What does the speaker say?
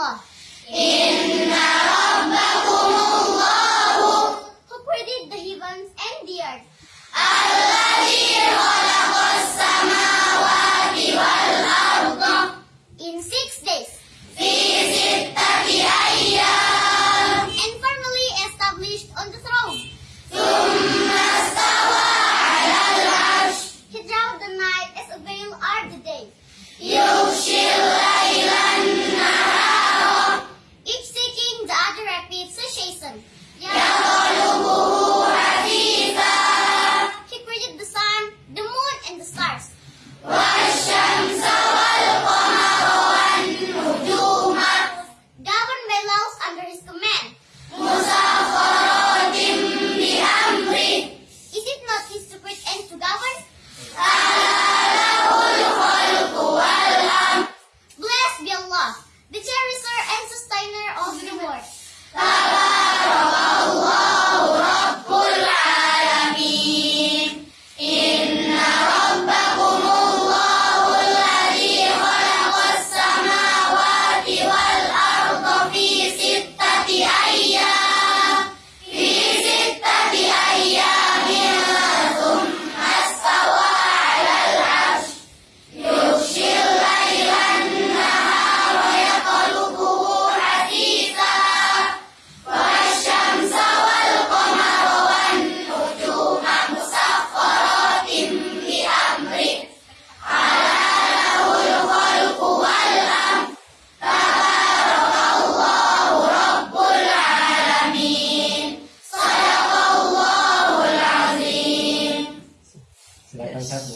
الله إن ربكم Who created the heavens and the earth الذي خلق السماوات والأرض In six days Ustaz.